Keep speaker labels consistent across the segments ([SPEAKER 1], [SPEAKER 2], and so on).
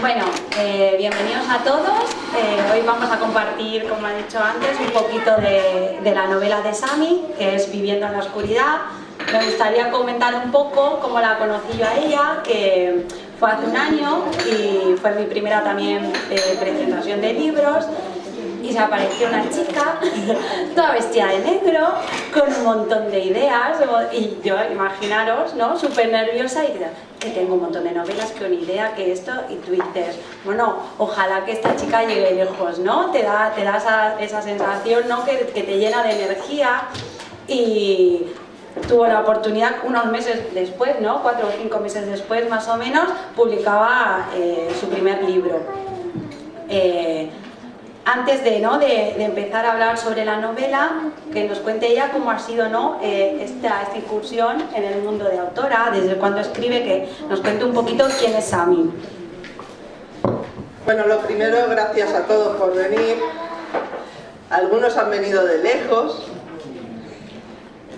[SPEAKER 1] Bueno, eh, bienvenidos a todos. Eh, hoy vamos a compartir, como he dicho antes, un poquito de, de la novela de Sami, que es Viviendo en la Oscuridad. Me gustaría comentar un poco cómo la conocí yo a ella, que fue hace un año y fue mi primera también eh, presentación de libros y se apareció una chica toda vestida de negro con un montón de ideas y yo, imaginaros, ¿no? Súper nerviosa y que tengo un montón de novelas, que una idea, que esto y dices, bueno, ojalá que esta chica llegue lejos, ¿no? Te da, te esa, esa sensación, ¿no? Que, que te llena de energía y tuvo la oportunidad unos meses después, ¿no? cuatro o cinco meses después más o menos, publicaba eh, su primer libro. Eh, antes de, ¿no? de, empezar a hablar sobre la novela, que nos cuente ella cómo ha sido ¿no? Eh, esta, esta, incursión en el mundo de autora, desde cuando escribe, que nos cuente un poquito quién es Sami.
[SPEAKER 2] Bueno, lo primero, gracias a todos por venir. Algunos han venido de lejos,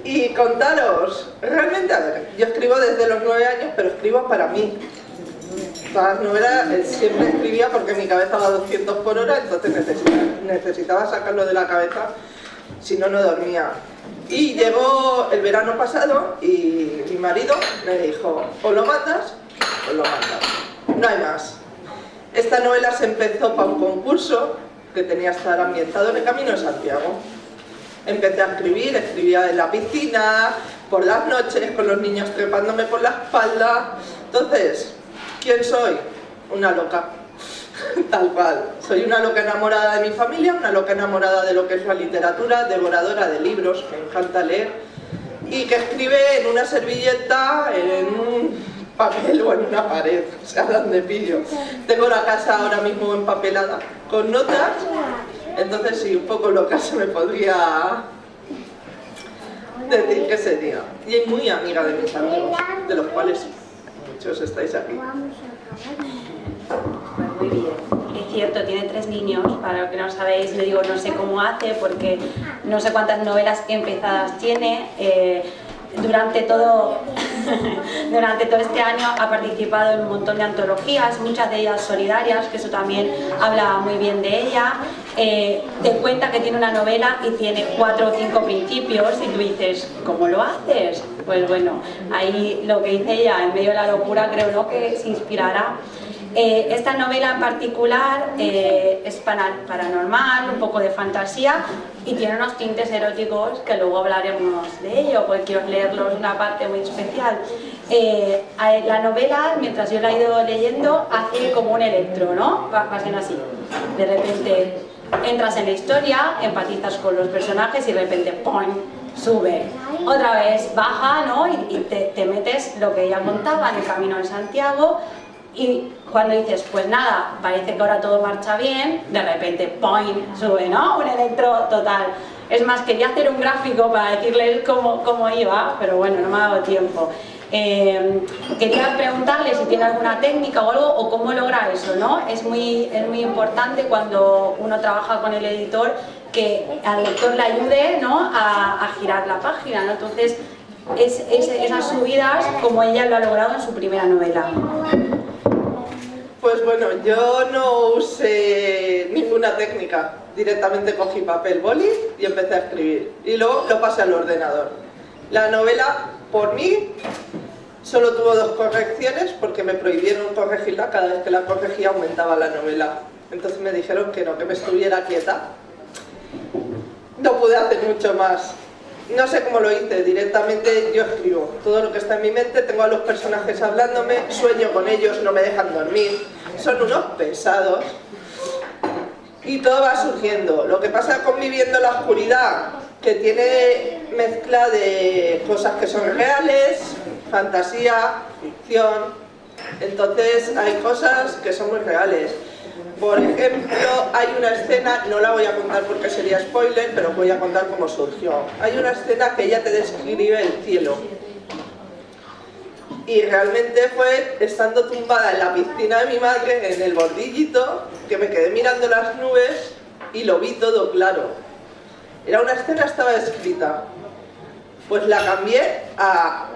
[SPEAKER 2] y contaros, realmente, a ver, yo escribo desde los nueve años, pero escribo para mí. Todas las novelas eh, siempre escribía porque mi cabeza va a 200 por hora, entonces necesitaba, sacarlo de la cabeza, si no, no dormía. Y llegó el verano pasado y mi marido me dijo, o lo matas o lo matas, no hay más. Esta novela se empezó para un concurso que tenía que estar ambientado en el Camino de Santiago empecé a escribir, escribía en la piscina, por las noches, con los niños trepándome por la espalda. Entonces, ¿quién soy? Una loca, tal cual. Soy una loca enamorada de mi familia, una loca enamorada de lo que es la literatura, devoradora de libros, me encanta leer, y que escribe en una servilleta, en un papel o en una pared, o sea, donde pillo. Tengo la casa ahora mismo empapelada con notas entonces sí, un poco loca se me podría decir que sería. Y es muy amiga de mis amigos, de los cuales muchos estáis aquí.
[SPEAKER 1] Muy bien. Es cierto, tiene tres niños, para lo que no sabéis, le digo no sé cómo hace porque no sé cuántas novelas empezadas tiene. Eh, durante todo, durante todo este año ha participado en un montón de antologías, muchas de ellas solidarias, que eso también habla muy bien de ella. Eh, te cuenta que tiene una novela y tiene cuatro o cinco principios y tú dices, ¿cómo lo haces? Pues bueno, ahí lo que dice ella, en medio de la locura, creo ¿no? que se inspirará eh, esta novela en particular eh, es paranormal, un poco de fantasía y tiene unos tintes eróticos que luego hablaremos de ello, porque quiero leerlos una parte muy especial. Eh, la novela, mientras yo la he ido leyendo, hace como un electro, ¿no? Va, así. De repente entras en la historia, empatizas con los personajes y de repente ¡pum! sube. Otra vez baja, ¿no? Y, te, te metes lo que ella contaba en el Camino de Santiago y cuando dices, pues nada, parece que ahora todo marcha bien, de repente, ¡point! sube, ¿no? Un electro total. Es más, quería hacer un gráfico para decirles cómo, cómo iba, pero bueno, no me ha dado tiempo. Eh, quería preguntarle si tiene alguna técnica o algo, o cómo logra eso, ¿no? Es muy, es muy importante cuando uno trabaja con el editor que al lector le ayude ¿no? a, girar la página, ¿no? Entonces, es, esas subidas como ella lo ha logrado en su primera novela.
[SPEAKER 2] Pues bueno, yo no usé ninguna técnica. Directamente cogí papel, boli y empecé a escribir. Y luego lo pasé al ordenador. La novela, por mí, solo tuvo dos correcciones porque me prohibieron corregirla. Cada vez que la corregía aumentaba la novela. Entonces me dijeron que no, que me estuviera quieta. No pude hacer mucho más no sé cómo lo hice, directamente yo escribo todo lo que está en mi mente, tengo a los personajes hablándome, sueño con ellos, no me dejan dormir, son unos pesados y todo va surgiendo. Lo que pasa con Viviendo la Oscuridad, que tiene mezcla de cosas que son reales, fantasía, ficción, entonces hay cosas que son muy reales. Por ejemplo, hay una escena, no la voy a contar porque sería spoiler, pero voy a contar cómo surgió. Hay una escena que ella te describe el cielo. Y realmente fue estando tumbada en la piscina de mi madre, en el bordillito, que me quedé mirando las nubes y lo vi todo claro. Era una escena, estaba escrita. Pues la cambié a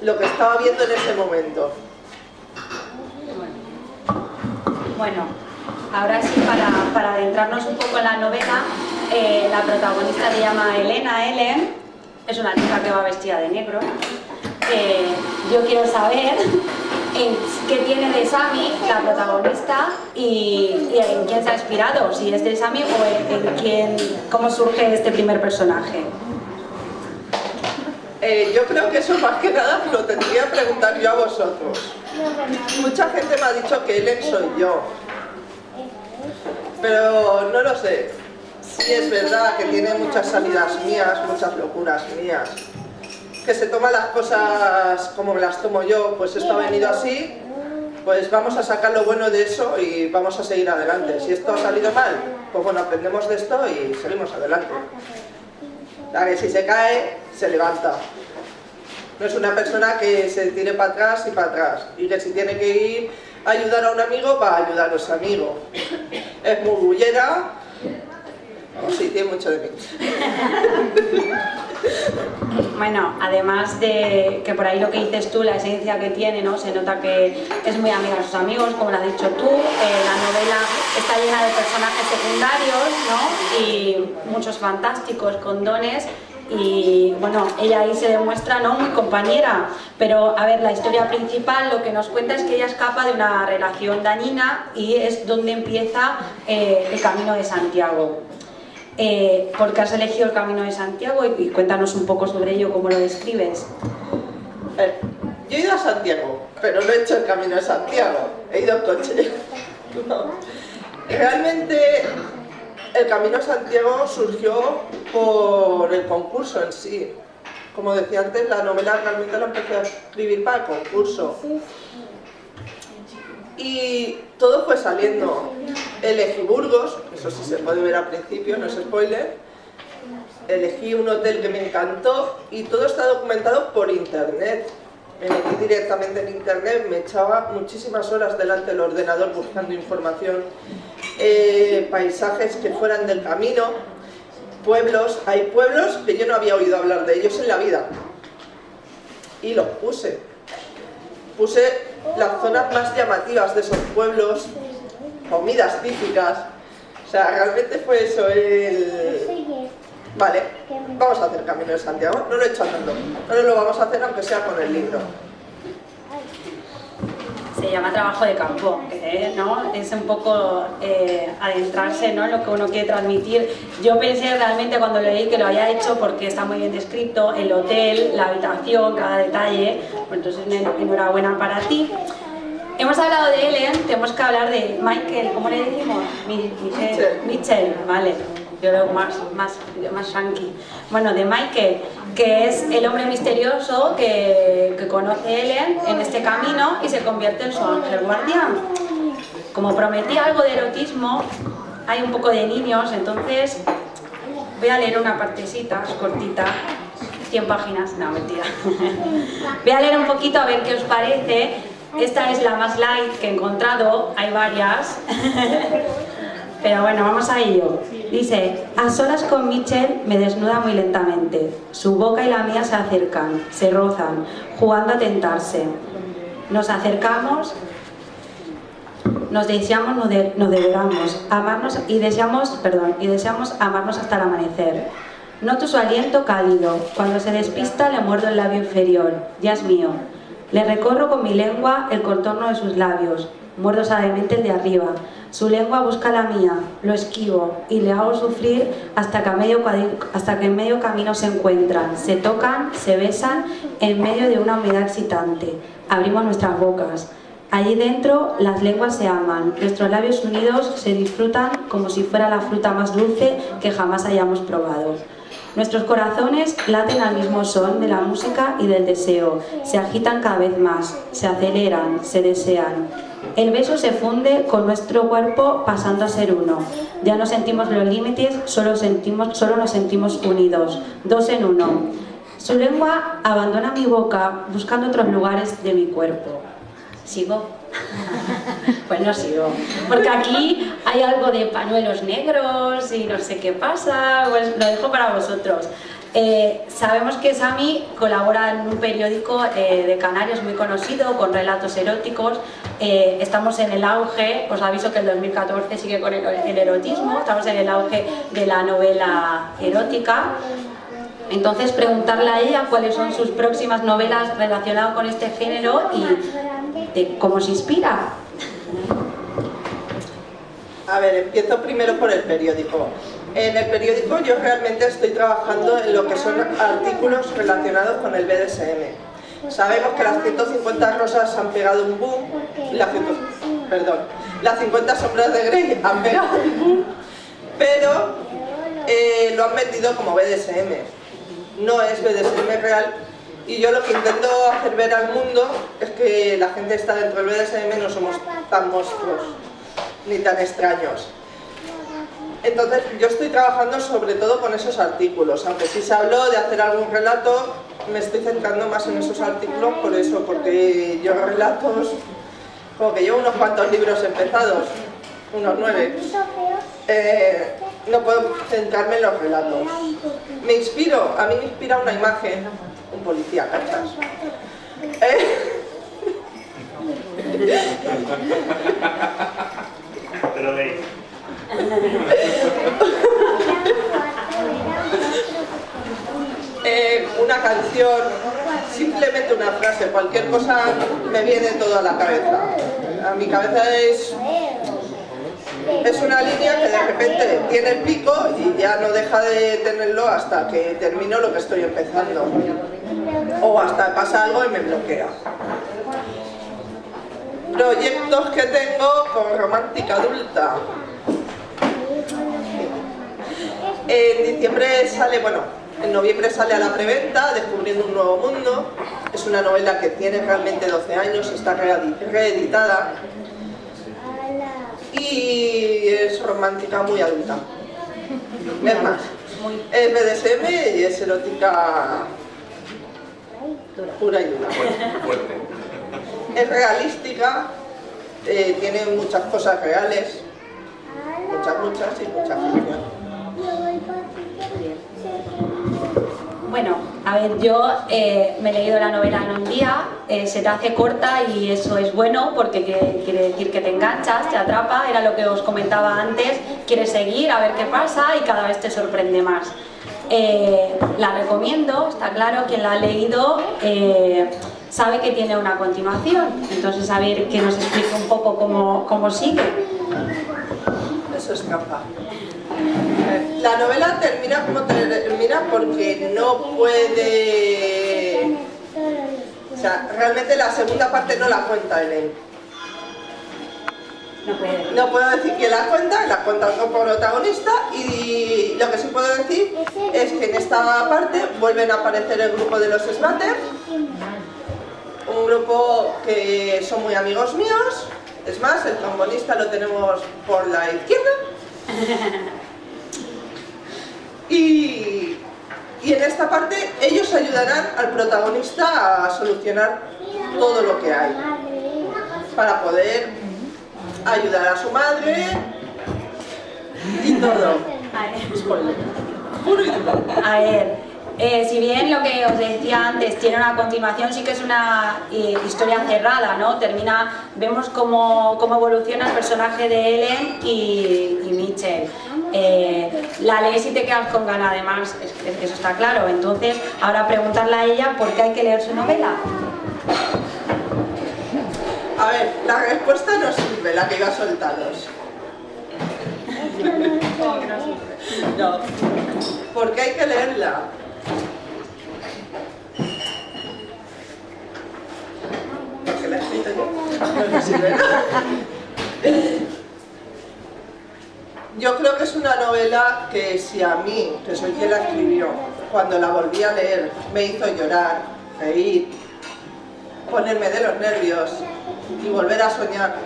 [SPEAKER 2] lo que estaba viendo en ese momento.
[SPEAKER 1] Bueno, ahora sí, para, adentrarnos un poco en la novela, eh, la protagonista se llama Elena Ellen, es una chica que va vestida de negro. Eh, yo quiero saber en qué tiene de Sami la protagonista y, en quién se ha inspirado, si es de Sami o en, quién, cómo surge este primer personaje.
[SPEAKER 2] Eh, yo creo que eso más que nada lo tendría que preguntar yo a vosotros. Mucha gente me ha dicho que Ellen soy yo, pero no lo sé. Sí es verdad que tiene muchas salidas mías, muchas locuras mías, que se toma las cosas como me las tomo yo, pues esto ha venido así, pues vamos a sacar lo bueno de eso y vamos a seguir adelante. Si esto ha salido mal, pues bueno, aprendemos de esto y seguimos adelante. La que si se cae, se levanta. No es una persona que se tire para atrás y para atrás. Y que si tiene que ir a ayudar a un amigo, va a ayudar a su amigo. Es muy bullera. sí, tiene mucho de mí.
[SPEAKER 1] Bueno, además de que por ahí lo que dices tú, la esencia que tiene, ¿no? Se nota que es muy amiga de sus amigos, como lo has dicho tú. Eh, la novela está llena de personajes secundarios, ¿no? Y muchos fantásticos, con dones. Y bueno, ella ahí se demuestra ¿no? muy compañera, pero a ver, la historia principal lo que nos cuenta es que ella escapa de una relación dañina y es donde empieza eh, el camino de Santiago. Eh, ¿Por qué has elegido el Camino de Santiago? Y, cuéntanos un poco sobre ello, cómo lo describes.
[SPEAKER 2] Eh, yo he ido a Santiago, pero no he hecho el Camino de Santiago, he ido en coche. Realmente el Camino de Santiago surgió por el concurso en sí. Como decía antes, la novela realmente la empecé a escribir para el concurso. Y todo fue saliendo. Elegí Burgos, eso sí se puede ver al principio, no es spoiler. Elegí un hotel que me encantó y todo está documentado por internet. Me metí directamente en internet, me echaba muchísimas horas delante del ordenador buscando información, eh, paisajes que fueran del camino, pueblos, hay pueblos que yo no había oído hablar de ellos en la vida y los puse. Puse las zonas más llamativas de esos pueblos, comidas típicas. O sea, realmente fue eso el... Vale, vamos a hacer Camino de Santiago. No lo he hecho andando. No lo vamos a hacer aunque sea con el libro
[SPEAKER 1] se llama trabajo de campo, ¿no? es un poco eh, adentrarse ¿no? en lo que uno quiere transmitir. Yo pensé realmente cuando leí que lo había hecho porque está muy bien descrito, el hotel, la habitación, cada detalle, entonces enhorabuena para ti. Hemos hablado de Ellen, tenemos que hablar de Michael, ¿cómo le decimos? Michelle, Michelle vale yo veo más, más, más shanky. Bueno, de Michael, que es el hombre misterioso que, que conoce Ellen en este camino y se convierte en su ángel guardián. Como prometí algo de erotismo, hay un poco de niños, entonces voy a leer una partecita, cortita, 100 páginas, no, mentira. voy a leer un poquito a ver qué os parece. Esta es la más light que he encontrado, hay varias. Pero bueno, vamos a ello. Dice, a solas con Michelle me desnuda muy lentamente. Su boca y la mía se acercan, se rozan, jugando a tentarse. Nos acercamos, nos deseamos, nos devoramos, amarnos y deseamos, perdón, y deseamos amarnos hasta el amanecer. Noto su aliento cálido. Cuando se despista le muerdo el labio inferior. Ya es mío. Le recorro con mi lengua el contorno de sus labios. Muerdo suavemente el de arriba. Su lengua busca la mía, lo esquivo y le hago sufrir hasta que, medio, hasta que en medio camino se encuentran, se tocan, se besan en medio de una humedad excitante. Abrimos nuestras bocas. Allí dentro las lenguas se aman, nuestros labios unidos se disfrutan como si fuera la fruta más dulce que jamás hayamos probado. Nuestros corazones laten al mismo son de la música y del deseo, se agitan cada vez más, se aceleran, se desean. El beso se funde con nuestro cuerpo pasando a ser uno. Ya no sentimos los límites, solo, sentimos, solo nos sentimos unidos, dos en uno. Su lengua abandona mi boca buscando otros lugares de mi cuerpo. ¿Sigo? pues no sigo. Porque aquí hay algo de pañuelos negros y no sé qué pasa, pues lo dejo para vosotros. Eh, sabemos que Sami colabora en un periódico eh, de Canarias muy conocido, con relatos eróticos. Eh, estamos en el auge, os aviso que el 2014 sigue con el, el, erotismo, estamos en el auge de la novela erótica. Entonces preguntarle a ella cuáles son sus próximas novelas relacionadas con este género y de cómo se inspira.
[SPEAKER 2] A ver, empiezo primero por el periódico. En el periódico yo realmente estoy trabajando en lo que son artículos relacionados con el BDSM. Sabemos que las 150 rosas han pegado un boom, las, perdón, las 50 sombras de Grey han pegado un boom, pero eh, lo han vendido como BDSM. No es BDSM real y yo lo que intento hacer ver al mundo es que la gente está dentro del BDSM no somos tan monstruos ni tan extraños. Entonces yo estoy trabajando sobre todo con esos artículos, aunque si se habló de hacer algún relato, me estoy centrando más en esos artículos por eso, porque yo relatos, como que llevo unos cuantos libros empezados, unos nueve, eh, no puedo centrarme en los relatos. Me inspiro, a mí me inspira una imagen, un policía, ¿cachas? Eh,
[SPEAKER 3] Pero de
[SPEAKER 2] eh, una canción, simplemente una frase, cualquier cosa me viene todo a la cabeza. A mi cabeza es, es una línea que de repente tiene el pico y ya no deja de tenerlo hasta que termino lo que estoy empezando. O hasta pasa algo y me bloquea proyectos que tengo con Romántica Adulta. En diciembre sale, bueno, en noviembre sale a la preventa, Descubriendo un nuevo mundo. Es una novela que tiene realmente 12 años, está reeditada. Y es romántica muy adulta. Es más, es BDSM y es erótica pura y dura. Fuerte es realística, eh, tiene muchas cosas reales, muchas, muchas y muchas ficción.
[SPEAKER 1] Bueno, a ver, yo eh, me he leído la novela en un día, eh, se te hace corta y eso es bueno porque quiere decir que te enganchas, te atrapa, era lo que os comentaba antes, quieres seguir a ver qué pasa y cada vez te sorprende más. la recomiendo, está claro, quien la ha leído sabe que tiene una continuación. Entonces, a ver que nos explique un poco cómo, cómo sigue.
[SPEAKER 2] Eso es capa. La novela termina como termina porque no puede... O sea, realmente la segunda parte no la cuenta él.
[SPEAKER 1] No, puede.
[SPEAKER 2] no puedo decir que la cuenta, la cuenta como protagonista y lo que sí puedo decir es que en esta parte vuelven a aparecer el grupo de los Smatter un grupo que son muy amigos míos, es más, el trombonista lo tenemos por la izquierda. Y, y en esta parte ellos ayudarán al protagonista a solucionar todo lo que hay para poder ayudar a su madre y todo.
[SPEAKER 1] A ver. Eh, si bien lo que os decía antes tiene una continuación, sí que es una eh, historia cerrada, ¿no? Termina, vemos cómo, cómo, evoluciona el personaje de Ellen y, y Mitchell. Eh, la lees y te quedas con ganas, además, eso está claro. Entonces, ahora preguntarle a ella por qué hay que leer su novela.
[SPEAKER 2] A ver, la respuesta no sirve, la que iba soltados. No, porque hay que leerla. yo. creo que es una novela que si a mí, que soy quien la escribió, cuando la volví a leer me hizo llorar, reír, ponerme de los nervios y volver a soñar,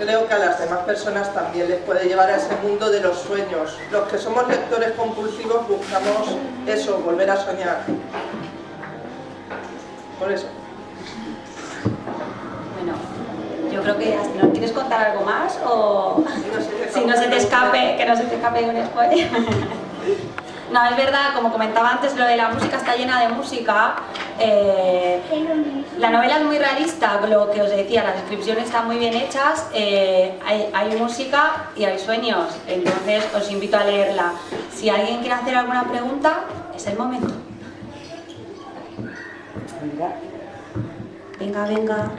[SPEAKER 2] creo que a las demás personas también les puede llevar a ese mundo de los sueños. Los que somos lectores compulsivos buscamos eso, volver a soñar. Por eso.
[SPEAKER 1] Bueno, yo creo que ¿no quieres contar algo más o si no se te escape, que no se te escape un spoiler. No, es verdad, como comentaba antes, lo de la música está llena de música. Eh, la novela es muy realista, lo que os decía, las descripciones están muy bien hechas, eh, hay, hay, música y hay sueños, entonces os invito a leerla. Si alguien quiere hacer alguna pregunta, es el momento. Venga, venga.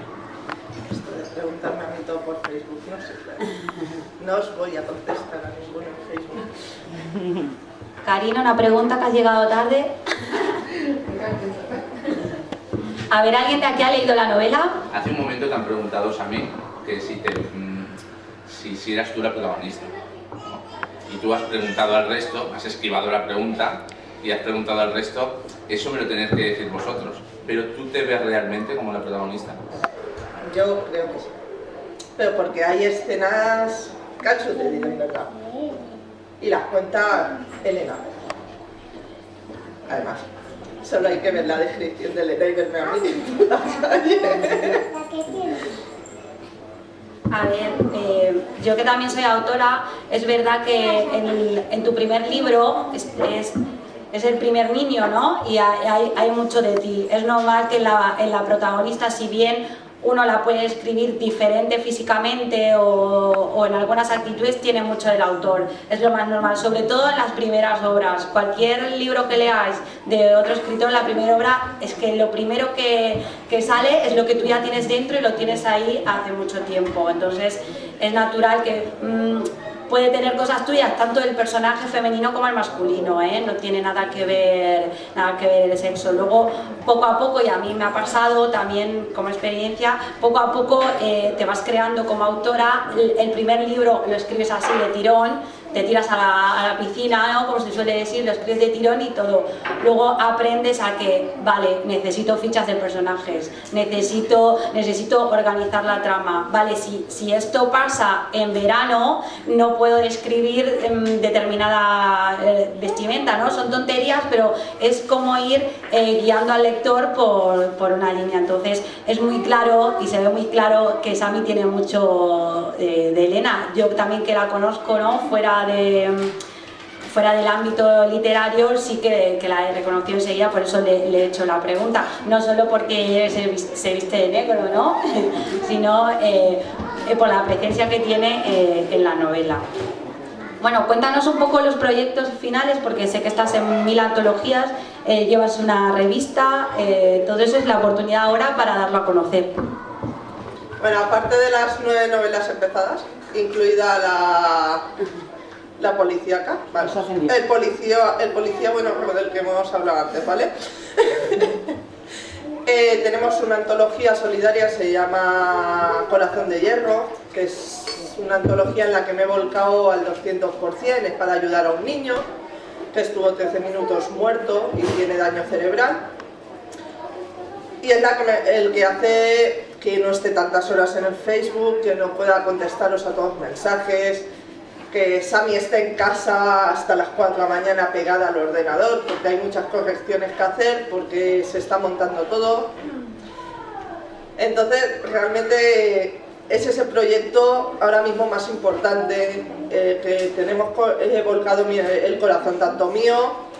[SPEAKER 2] Preguntarme a mí todo por Facebook, no sé. No os voy a contestar a ninguno en Facebook.
[SPEAKER 1] Karina, una pregunta que has llegado tarde. A ver, ¿alguien de aquí ha leído la novela?
[SPEAKER 3] Hace un momento te han preguntado a mí que si, te, mm, si, si eras tú la protagonista. Y tú has preguntado al resto, has esquivado la pregunta y has preguntado al resto, eso me lo tenéis que decir vosotros. Pero tú te ves realmente como la protagonista.
[SPEAKER 2] Yo creo que sí. Pero porque hay escenas que de en verdad y las cuenta Elena. Además, solo hay que ver la descripción de Elena y verme a mí en la calle.
[SPEAKER 1] A ver, eh, yo que también soy autora, es verdad que en, tu primer libro es, es, el primer niño, ¿no? Y hay, hay, mucho de ti. Es normal que la, en la protagonista, si bien uno la puede escribir diferente físicamente o, en algunas actitudes tiene mucho del autor, es lo más normal, sobre todo en las primeras obras. Cualquier libro que leáis de otro escritor, la primera obra es que lo primero que, sale es lo que tú ya tienes dentro y lo tienes ahí hace mucho tiempo, entonces es natural que... Mm, puede tener cosas tuyas, tanto el personaje femenino como el masculino, ¿eh? no tiene nada que, ver, nada que ver el sexo. Luego, poco a poco, y a mí me ha pasado también como experiencia, poco a poco eh, te vas creando como autora, el primer libro lo escribes así de tirón, te tiras a la, piscina, ¿no? como se suele decir, lo escribes de tirón y todo. Luego aprendes a que, vale, necesito fichas de personajes, necesito, necesito organizar la trama, vale, si, si esto pasa en verano, no puedo escribir em, determinada eh, vestimenta, ¿no? Son tonterías, pero es como ir eh, guiando al lector por, por, una línea. Entonces, es muy claro y se ve muy claro que Sami tiene mucho eh, de Elena. Yo también que la conozco, ¿no? Fuera de fuera del ámbito literario sí que, la he reconocido enseguida, por eso le, he hecho la pregunta. No solo porque se, viste de negro, ¿no? sino eh, eh, por la presencia que tiene eh, en la novela. Bueno, cuéntanos un poco los proyectos finales, porque sé que estás en mil antologías, llevas una revista, todo eso es la oportunidad ahora para darlo a conocer.
[SPEAKER 2] Bueno, aparte de las nueve novelas empezadas, incluida la la policíaca, vale. El policía, el policía, bueno, del que hemos hablado antes, ¿vale? Eh, tenemos una antología solidaria, se llama Corazón de Hierro, que es una antología en la que me he volcado al 200%, es para ayudar a un niño que estuvo 13 minutos muerto y tiene daño cerebral. Y es la que el que hace que no esté tantas horas en el Facebook, que no pueda contestaros a todos los mensajes, que Sami esté en casa hasta las 4 de la mañana pegada al ordenador porque hay muchas correcciones que hacer, porque se está montando todo. Entonces, realmente es ese proyecto ahora mismo más importante eh, que tenemos volcado el corazón tanto mío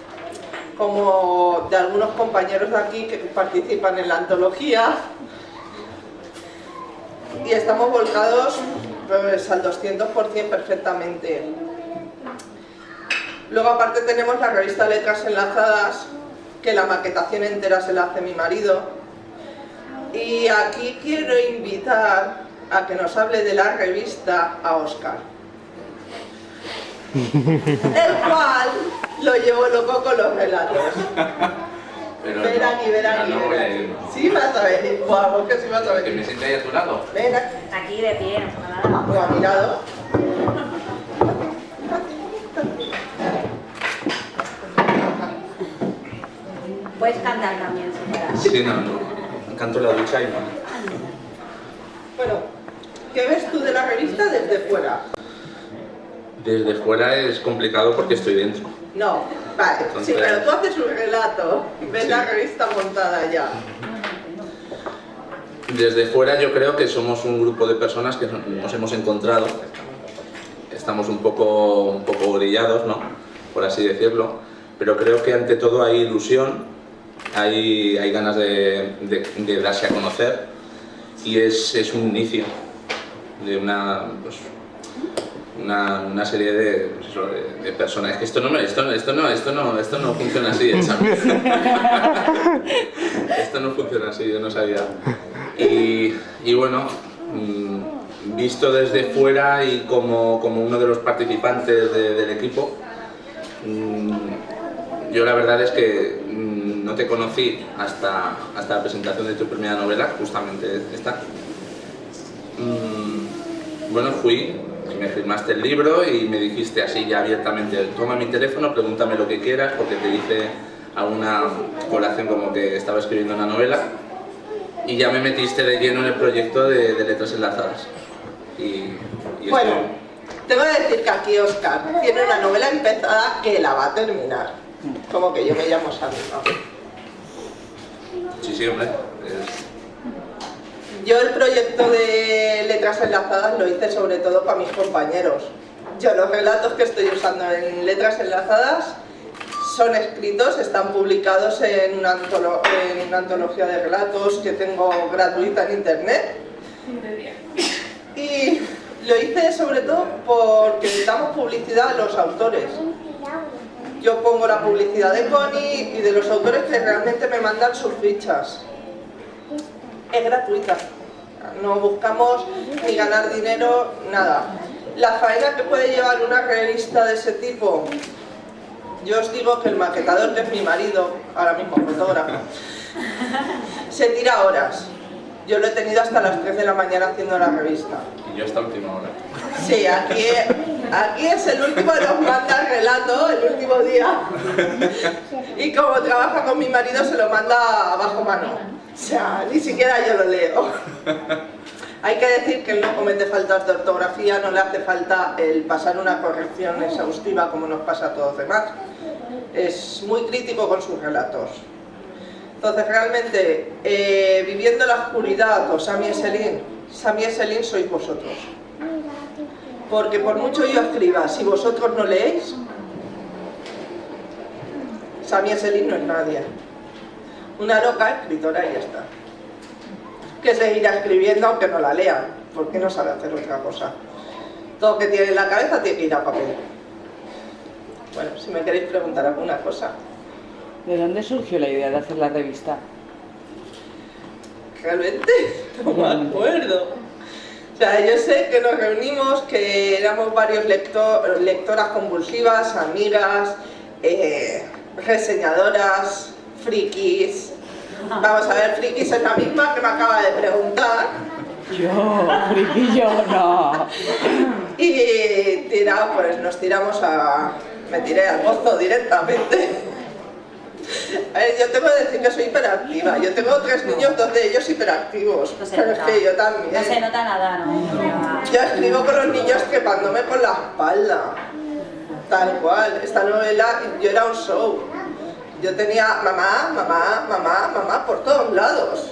[SPEAKER 2] como de algunos compañeros de aquí que participan en la antología y estamos volcados pues, al 200% perfectamente. Luego aparte tenemos la revista Letras Enlazadas, que la maquetación entera se la hace mi marido. Y aquí quiero invitar a que nos hable de la revista a Oscar. El cual lo llevo loco con los relatos.
[SPEAKER 3] Pero
[SPEAKER 2] ven aquí, ven aquí.
[SPEAKER 3] No,
[SPEAKER 2] ven Sí vas a ver, vamos que sí vas a ver.
[SPEAKER 3] Que me siente ahí a tu lado.
[SPEAKER 2] Ven
[SPEAKER 1] aquí. de pie,
[SPEAKER 2] no nada. a mi lado.
[SPEAKER 1] Puedes cantar también,
[SPEAKER 3] si Sí, no, no. Canto la ducha y no.
[SPEAKER 2] Bueno, ¿qué ves tú de la revista desde fuera?
[SPEAKER 3] Desde fuera es complicado porque estoy dentro.
[SPEAKER 2] No, vale, sí, pero tú haces un relato, ves la revista montada ya.
[SPEAKER 3] Desde fuera yo creo que somos un grupo de personas que nos hemos encontrado, estamos un poco, un poco brillados, ¿no? por así decirlo, pero creo que ante todo hay ilusión, hay, hay ganas de, de, darse a conocer. Y es, es un inicio de una, pues, una, una, serie de, pues de, personas. Que esto no, esto, esto, no, esto, no, esto no funciona así, esto no funciona así, yo no sabía. Y, y bueno, mm, visto desde fuera y como, como uno de los participantes del equipo, mm, yo la verdad es que mm, no te conocí hasta, hasta la presentación de tu primera novela, justamente esta. Bueno, fui, me firmaste el libro y me dijiste así ya abiertamente, toma mi teléfono, pregúntame lo que quieras, porque te hice alguna colación como que estaba escribiendo una novela y ya me metiste de lleno en el proyecto de, Letras Enlazadas. Y,
[SPEAKER 2] bueno, tengo que decir que aquí Oscar tiene una novela empezada que la va a terminar. Como que yo me llamo Sandra.
[SPEAKER 3] Sí, sí, hombre.
[SPEAKER 2] Yo el proyecto de letras enlazadas lo hice sobre todo para mis compañeros. Yo los relatos que estoy usando en letras enlazadas son escritos, están publicados en una, antología de relatos que tengo gratuita en internet. Y lo hice sobre todo porque damos publicidad a los autores. Yo pongo la publicidad de Connie y de los autores que realmente me mandan sus fichas es gratuita. No buscamos ni ganar dinero, nada. La faena que puede llevar una revista de ese tipo, yo os digo que el maquetador, que es mi marido, ahora mismo fotógrafo, se tira horas. Yo lo he tenido hasta las 3 de la mañana haciendo la revista.
[SPEAKER 3] Y yo hasta última hora.
[SPEAKER 2] Sí, aquí, aquí es el último que nos manda el relato, el último día. Y como trabaja con mi marido, se lo manda bajo mano. O sea, ni siquiera yo lo leo. Hay que decir que él no comete faltas de ortografía, no le hace falta el pasar una corrección exhaustiva como nos pasa a todos los demás. Es muy crítico con sus relatos. Entonces realmente, eh, viviendo la oscuridad o Sami Eselin, Sami Eselin sois vosotros. Porque por mucho yo escriba, si vosotros no leéis, Sami Eselin no es nadie una loca escritora y ya está. Que seguirá escribiendo aunque no la lean, porque no sabe hacer otra cosa. Todo que tiene en la cabeza tiene que ir a papel. Bueno, si me queréis preguntar alguna cosa.
[SPEAKER 4] ¿De dónde surgió la idea de hacer la revista?
[SPEAKER 2] Realmente no me acuerdo. O sea, yo sé que nos reunimos, que éramos varios lectoras convulsivas, amigas, eh, reseñadoras, frikis. Vamos a ver, frikis es la misma que me acaba de preguntar.
[SPEAKER 4] Yo, friki yo no.
[SPEAKER 2] Y tirado, pues nos tiramos a... me tiré al gozo directamente. A ver, yo tengo que decir que soy hiperactiva. Yo tengo tres niños, dos de ellos hiperactivos. pero es que yo también.
[SPEAKER 1] No se nota nada, ¿no?
[SPEAKER 2] Yo escribo con los niños trepándome por la espalda. Tal cual. Esta novela, yo era un show. Yo tenía mamá, mamá, mamá, mamá por todos lados.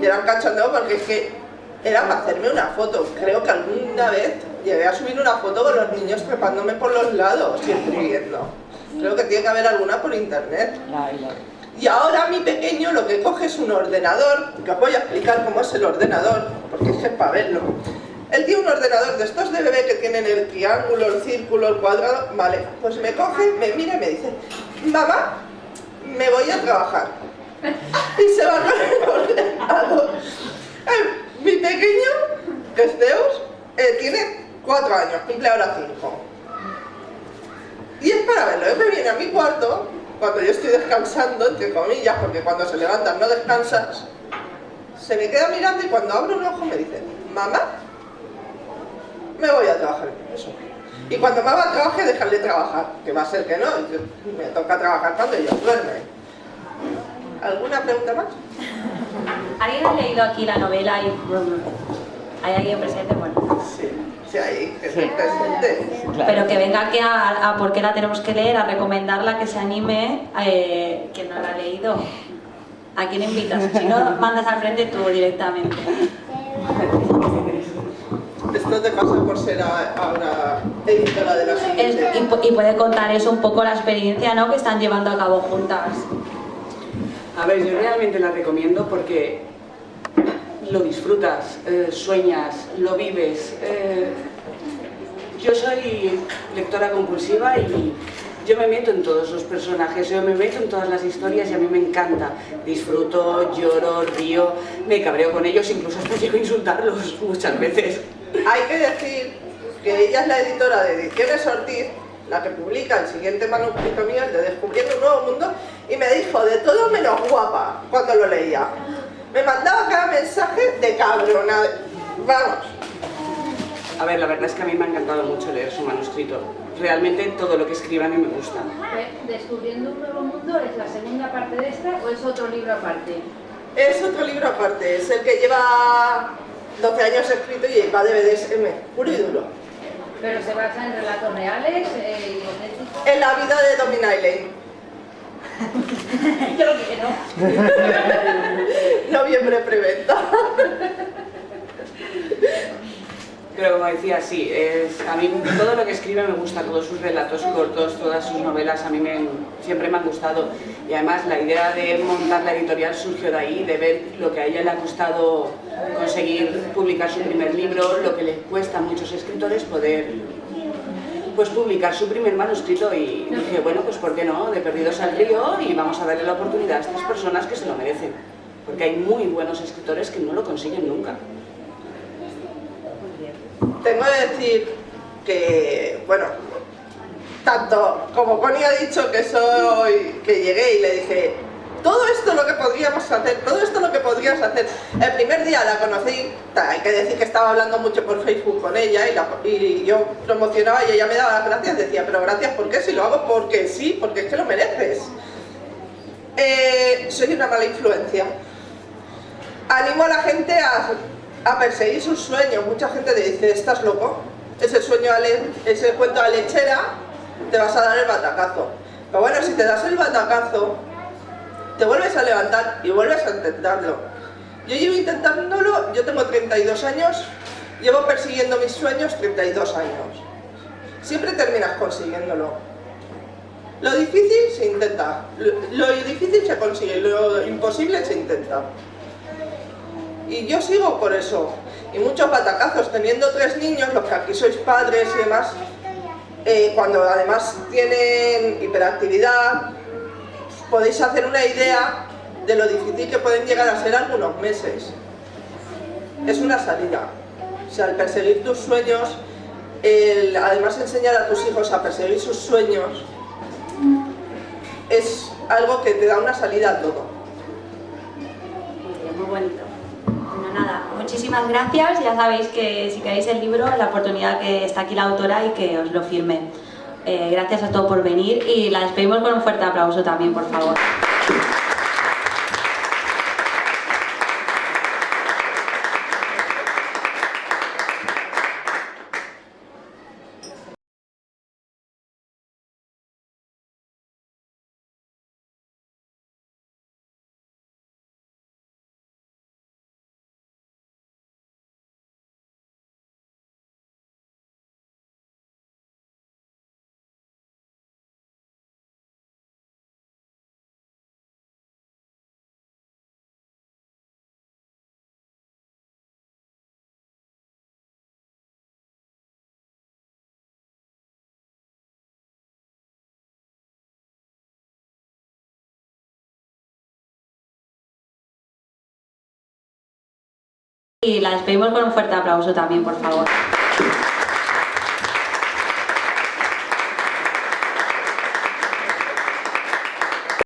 [SPEAKER 2] Y era un cachondeo porque es que era para hacerme una foto. Creo que alguna vez llegué a subir una foto con los niños trepándome por los lados y escribiendo. Creo que tiene que haber alguna por internet. Y ahora mi pequeño lo que coge es un ordenador, que os voy a explicar cómo es el ordenador, porque es que es para verlo. Él tiene un ordenador de estos de bebé que tienen el triángulo, el círculo, el cuadrado, vale, pues me coge, me mira y me dice, mamá, me voy a trabajar. Y se va con el ordenador. Eh, mi pequeño, que es Zeus, eh, tiene cuatro años, cumple ahora cinco. Y es para verlo, él me viene a mi cuarto, cuando yo estoy descansando, entre comillas, porque cuando se levantan no descansas, se me queda mirando y cuando abro un ojo me dice, mamá, me voy a trabajar. Eso. Y cuando mamá trabaje, dejarle trabajar, que va a ser que no, me toca trabajar cuando ella duerme. ¿Alguna pregunta más?
[SPEAKER 1] ¿Alguien ha leído aquí la novela y hay alguien presente? Bueno.
[SPEAKER 2] Sí, sí hay presente.
[SPEAKER 1] Pero que venga aquí a, a, por qué la tenemos que leer, a recomendarla, que se anime, eh, que no la ha leído. ¿A quién invitas? Si no, mandas al frente tú directamente.
[SPEAKER 2] Esto te pasa por ser ahora editora de la
[SPEAKER 1] Es-
[SPEAKER 2] siguiente.
[SPEAKER 1] y puede contar eso un poco la experiencia ¿no? que están llevando a cabo juntas.
[SPEAKER 4] A ver, yo realmente la recomiendo porque lo disfrutas, eh, sueñas, lo vives. eh, yo soy lectora compulsiva y yo me meto en todos los personajes, yo me meto en todas las historias y a mí me encanta. Disfruto, lloro, río, me cabreo con ellos, incluso hasta llego a insultarlos muchas veces.
[SPEAKER 2] Hay que decir que ella es la editora de Ediciones Ortiz, la que publica el siguiente manuscrito mío, el de Descubriendo un Nuevo Mundo, y me dijo de todo menos guapa cuando lo leía. Me mandaba cada mensaje de cabrona. Vamos,
[SPEAKER 4] A ver, la verdad es que a mí me ha encantado mucho leer su manuscrito. Realmente todo lo que mí me gusta.
[SPEAKER 5] Descubriendo un nuevo mundo es la segunda parte de esta o es otro libro aparte.
[SPEAKER 2] es otro libro aparte, es el que lleva 12 años escrito y va de BDSM, puro y duro.
[SPEAKER 5] Pero se basa en relatos reales eh, y.
[SPEAKER 2] En la vida de Domin Eileen.
[SPEAKER 5] Yo lo quiero.
[SPEAKER 2] Noviembre preventa.
[SPEAKER 4] Pero como decía, sí, a mí todo lo que escribe me gusta, todos sus relatos cortos, todas sus novelas, a mí me, siempre me han gustado. Y además la idea de montar la editorial surgió de ahí, de ver lo que a ella le ha costado conseguir publicar su primer libro, lo que le cuesta a muchos escritores poder pues publicar su primer manuscrito y dije, bueno, pues ¿por qué no? De perdidos al río y vamos a darle la oportunidad a estas personas que se lo merecen. Porque hay muy buenos escritores que no lo consiguen nunca.
[SPEAKER 2] Tengo que decir que, bueno, tanto como Connie ha dicho que soy, que llegué y le dije, todo esto lo que podríamos hacer, todo esto lo que podrías hacer. El primer día la conocí, hay que decir que estaba hablando mucho por Facebook con ella y, la- y yo promocionaba y ella me daba las gracias, decía, pero gracias, ¿por qué? Si lo hago porque sí, porque es que lo mereces. Eh, soy una mala influencia. Animo a la gente a, a perseguir sus sueños. Mucha gente te dice, ¿estás loco? Ese sueño, ese cuento a lechera, te vas a dar el batacazo. Pero bueno, si te das el batacazo, te vuelves a levantar y vuelves a intentarlo. Yo llevo intentándolo, yo tengo 32 años, llevo persiguiendo mis sueños 32 años. Siempre terminas consiguiéndolo. Lo difícil se intenta, lo difícil se consigue, lo imposible se intenta. Y yo sigo por eso. Y muchos batacazos, teniendo tres niños, los que aquí sois padres y demás, eh, cuando además tienen hiperactividad, podéis hacer una idea de lo difícil que pueden llegar a ser algunos meses. Es una salida. O sea, el perseguir tus sueños, además enseñar a tus hijos a perseguir sus sueños, es algo que te da una salida a todo.
[SPEAKER 1] Muy bonito. Nada, muchísimas gracias. Ya sabéis que si queréis el libro, la oportunidad que está aquí la autora y que os lo firme. Eh, gracias a todos por venir y la despedimos con un fuerte aplauso también, por favor. Y la despedimos con un fuerte aplauso también, por favor.